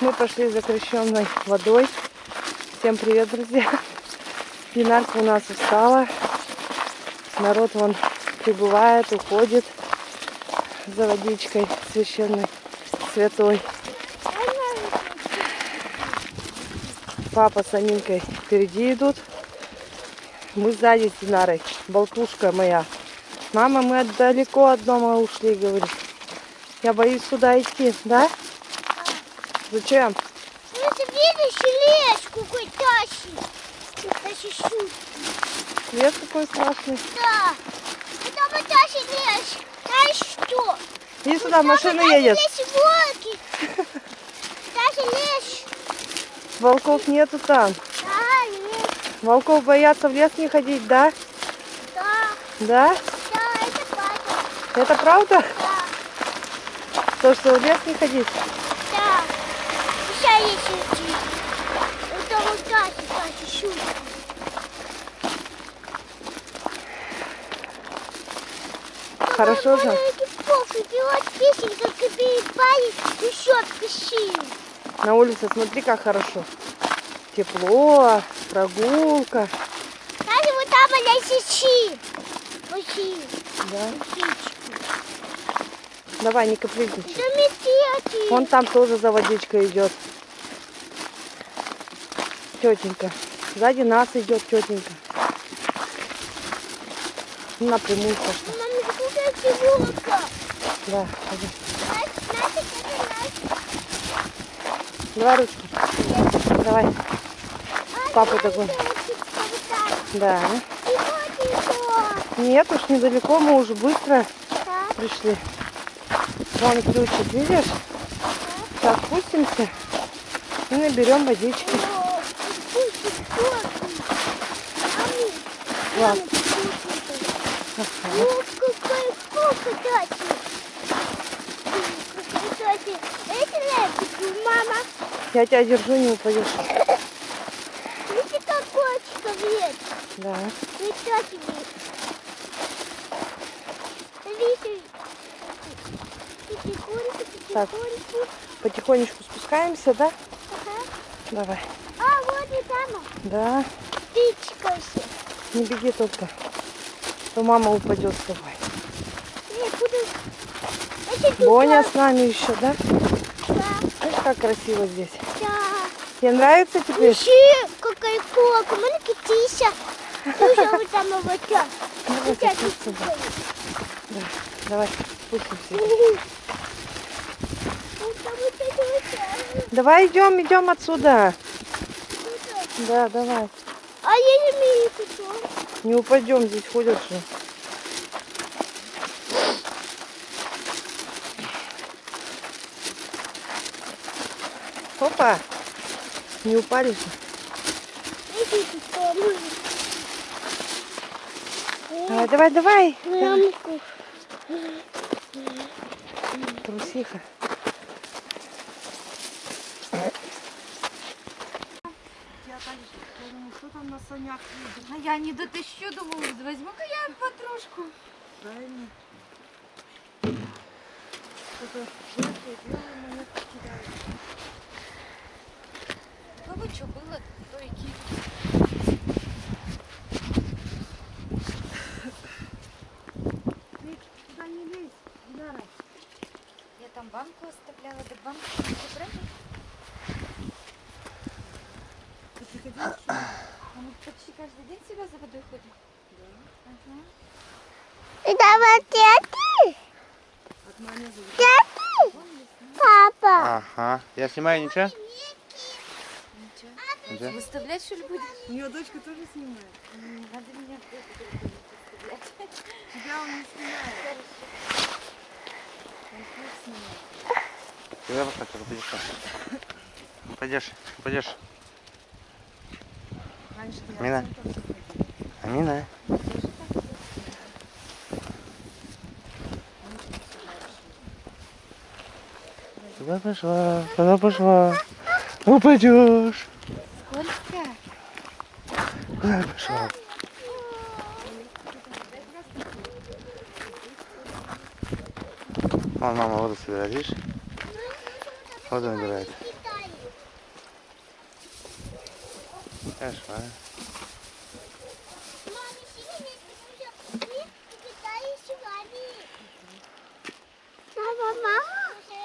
Мы пошли за крещенной водой. Всем привет, друзья. Пинарка у нас устала. Народ вон прибывает, уходит за водичкой священной, святой. Папа с Аминкой впереди идут. Мы сзади с Динарой. Болтушка моя. Мама, мы далеко от дома ушли, говорит. Я боюсь сюда идти, да? Зачем? Ну, ты видишь лес какой тащит? Тащит. Лес какой страшный. Да. Это мы тащит лес. Знаешь что? Иди сюда, машина едет. Здесь волки. Даже лес. Волков нету там. Да, лес. Волков боятся в лес не ходить, да? Да. Да? Да, это правда. Это правда? Да. То, что в лес не ходить? Есть идти. Это вот тащит, тащит. Хорошо же? На улице смотри, как хорошо. Тепло, прогулка. Даже вот там она сечи. Да. Давай, не капризничай. Вон там тоже за водичкой идет. Тетенька. Сзади нас идет тетенька. Напрямую пошла. Мама. Да, ходи. Давай ручку. Давай. Папа А, такой. вот так. Да. Нет, уж недалеко, мы уже быстро Так. пришли. Вон ключик, видишь? Сейчас спустимся и наберем водички. О, Мами, Ладно. мама, вкусный. Это лепится, мама. Я тебя держу, не упадешь. Видите, как кочка вверх. Да. Тати вверх. Видите? Потихоньку, Так. потихоньку. Потихонечку спускаемся, да? Ага. Давай. А. Да. Птичка все. Не беги только. То мама упадет с тобой. Я буду... Это тут Боня с нами еще, да? да, Ай, как красиво здесь. да. Тебе нравится теперь? Ищи, какая кока, вот там вот так. Давай. Да. Давай, спустимся. Давай идем, идем отсюда. Да, давай. А я не умею кусок. Не упадем, здесь ходят же. Опа! Не упали же. Ну. Давай, давай, давай. давай. Мамку. Трусиха. Что там на санях едет? А я не дотащу, думаю, возьму-ка я подружку. Правильно. Что-то желтое, белое монетки кидают. У кого что было, то и кинь. Туда не лезь, Динара. Я там банку оставляла, да банку не забрали. Ты приходила сюда? А мы день сюда за водой. Ага. Это вот это? От мамы зовут. Это? Папа. Ага. Я снимаю ничего? Ничего. Ничего? Выставлять что ли будешь? У нее дочка тоже снимает. Не надо меня выставлять. Тебя он не снимает. Он всех снимает. Куда пошла, упадешь? Упадешь, упадешь. Раньше я Мина. в центр заходила. Амина. Куда пошла? Куда пошла? Упадешь. Сколько? Куда пошла? Вон мама воду собирает, видишь? Воду набирает. Китай. Пошла. Мама, синий не китайский вами. Мама, мама.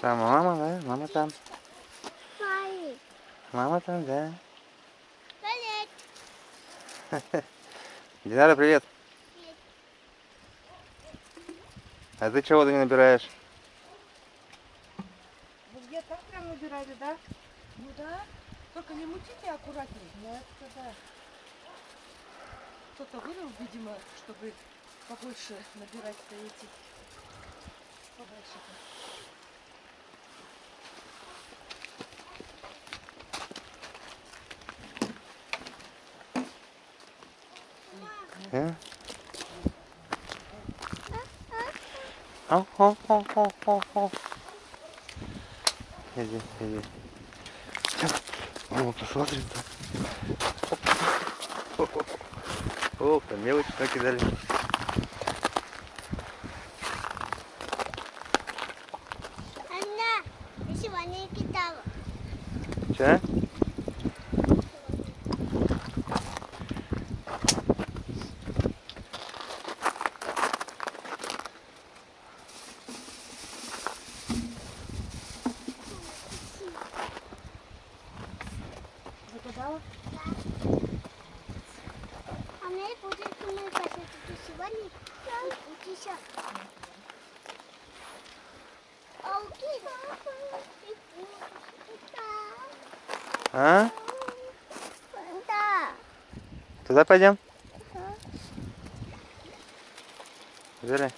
Там мама, да? Мама там. Мама. Там, да. Привет. Динара, привет. Привет. А ты чего воду не набираешь? Вы где так прям набирали, да? Ну да. Только не мутите аккуратнее. Ну это да. Кто-то вылил, видимо, чтобы побольше набирать эти. Подальше. А? Ау, ау, ау, ау, ау, ау. Иди, иди. О, посмотри там. О, там мелочь накидали. Анна, я сегодня китала. Че? Загадала? А мне будет мы хотим А? Да. Туда пойдем? Взяли?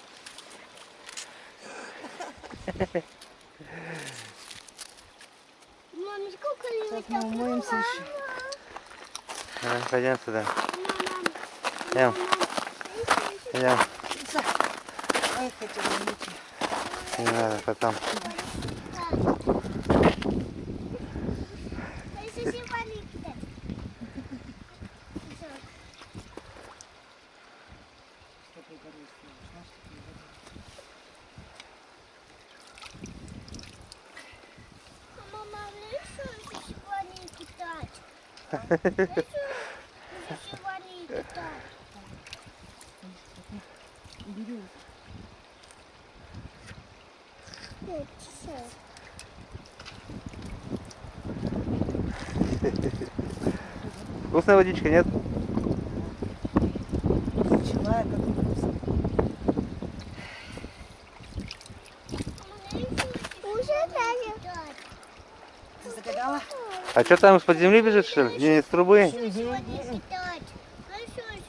Мама, сколько лет? Мы умоемся. Давай, пойдем туда. Мама. Идем. Идем. Ой, хотела мути. Не надо, потом. Мама, решил сегодня кидать. Решил сегодня кидать. Вкусная водичка, нет? Как вкусно. Загадала? А что там из-под земли бежит, что ли? Не из трубы?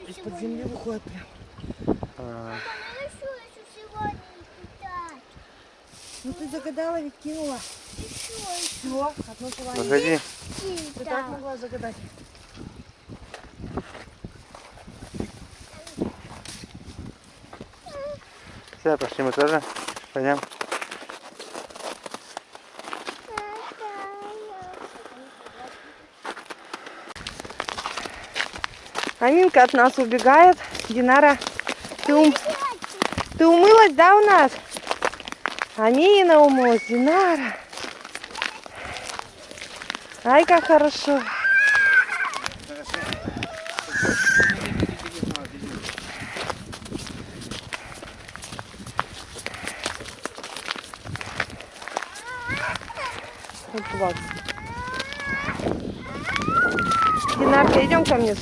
Из-под земли выходит прям. А. Ну ты загадала, ведь кинула. Все, одно желание. Выходи. Ты так могла загадать. Все, пошли мы тоже. Пойдем. Аминка от нас убегает. Динара, ты, ум- ты умылась, да, у нас? Амина умылась, Динара. Ай, как хорошо. Вот. Динарка, идем ко мне.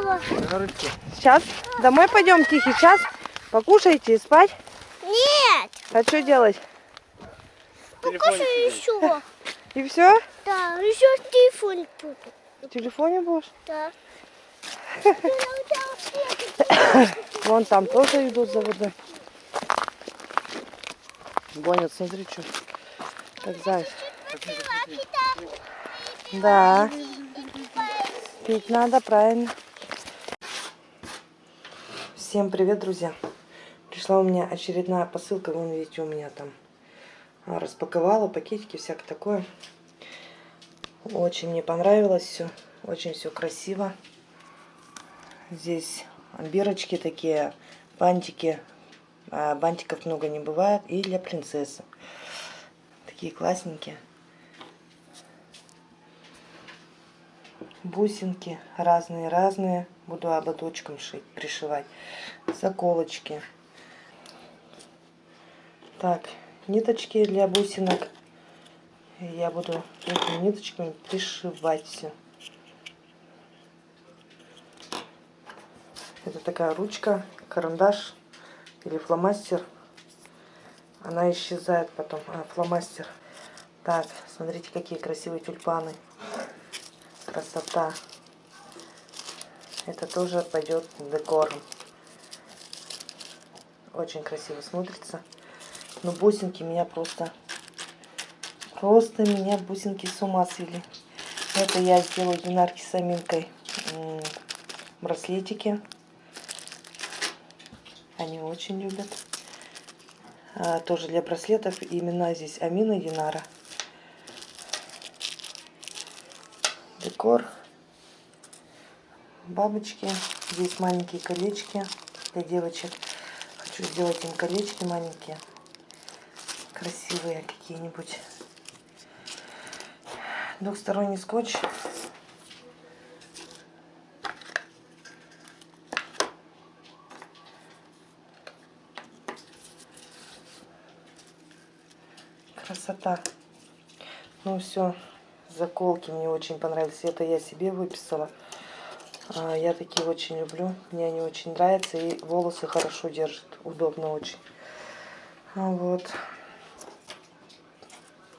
Мама. Сейчас домой пойдем, Тихий. Сейчас покушайте и спать. Нет, А что делать? Покушай еще. И все? Да, еще телефон буду. В телефоне будешь? Да. Вон там тоже идут за водой. Гонят, смотри, что. Как заяц. Да, пить надо, правильно. Всем привет, друзья. Пришла у меня очередная посылка. Вон, видите, у меня там распаковала пакетики, всякое такое. Очень мне понравилось все. Очень все красиво. Здесь бирочки такие, бантики. А бантиков много не бывает. И для принцессы. Такие классненькие. бусинки разные-разные. Буду ободочком шить, пришивать. Заколочки. Так, ниточки для бусинок. Я буду этими ниточками пришивать все. Это такая ручка, карандаш или фломастер. Она исчезает потом. А, фломастер. Так, смотрите, какие красивые тюльпаны. Красота. Это тоже пойдет в декор. Очень красиво смотрится. Но бусинки меня просто... Просто меня бусинки с ума свели. Это я сделаю динарки с аминкой. Браслетики. Они очень любят. А, тоже для браслетов имена здесь Амина Динара. Декор. Бабочки. Здесь маленькие колечки для девочек. Хочу сделать им колечки маленькие. Красивые какие-нибудь. Двухсторонний скотч. Красота. Ну все, заколки мне очень понравились. Это я себе выписала. А, Я такие очень люблю. Мне они очень нравятся. И волосы хорошо держат. Удобно очень. Вот.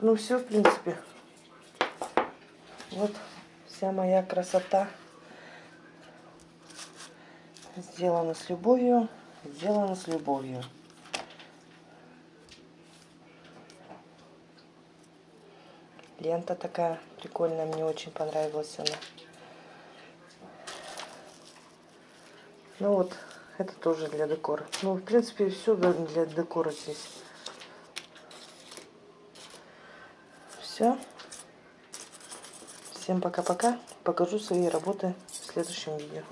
Ну все, в принципе. Вот вся моя красота. Сделана с любовью. Сделана с любовью. Лента такая прикольная, мне очень понравилась она. Ну вот, это тоже для декора. Ну, в принципе, все для декора здесь. Все. Всем пока-пока. Покажу свои работы в следующем видео.